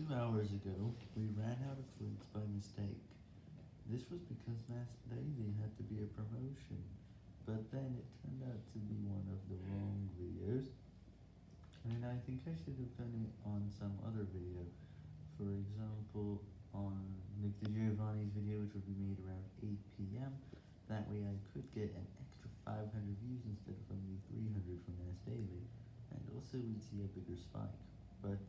Two hours ago, we ran out of links by mistake. This was because Mass Daily had to be a promotion, but then it turned out to be one of the wrong videos, and I think I should have done it on some other video. For example, on Nick DiGiovanni's video, which would be made around 8pm, that way I could get an extra 500 views instead of only 300 from Mass Daily, and also we'd see a bigger spike, but.